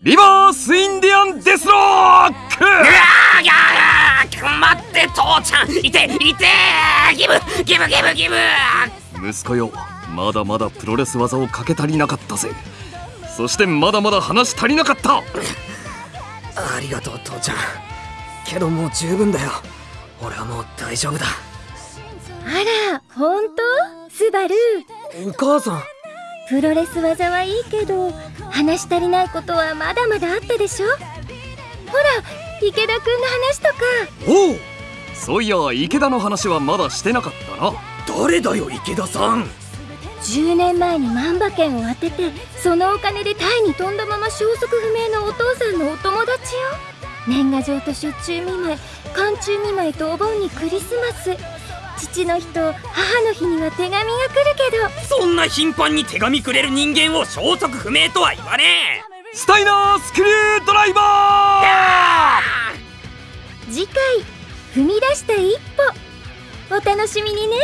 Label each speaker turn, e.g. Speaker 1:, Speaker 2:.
Speaker 1: リバースインディアンデスロック！
Speaker 2: うわーぎゃー待って父ちゃん。いていてギブギブギブギブ。
Speaker 1: 息子よまだまだプロレス技をかけ足りなかったぜ。そしてまだまだ話足りなかった。
Speaker 3: ありがとう父ちゃん。けどもう十分だよ。俺はもう大丈夫だ。
Speaker 4: あら本当？スバル
Speaker 3: お母さん
Speaker 4: プロレス技はいいけど話し足りないことはまだまだあったでしょ？ほら池田くんの話とか。
Speaker 1: おうそういや池田の話はまだしてなかったな。
Speaker 3: 誰だよ池田さん。
Speaker 4: 10年前に万馬券を当ててそのお金でタイに飛んだまま消息不明のお父さんのお友達よ。年賀状と出中見舞い寒中見舞いとお盆にクリスマス父の日と母の日には手紙が来るけ
Speaker 2: そんな頻繁に手紙くれる人間を消息不明とは言わねえ。
Speaker 1: スタイナースクリュードライバ
Speaker 4: ど次回踏み出した一歩。お楽しみにね